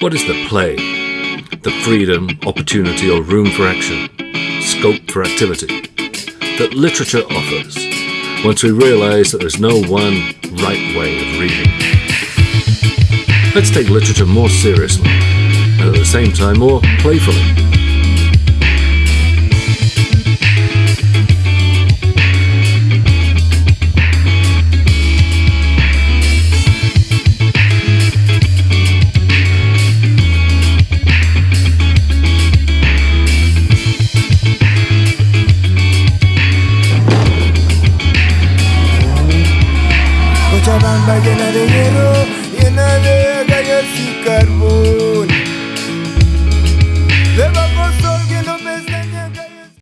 What is the play? The freedom, opportunity, or room for action, scope for activity that literature offers once we realize that there's no one right way of reading. Let's take literature more seriously and at the same time more playfully. Cochabamba llena de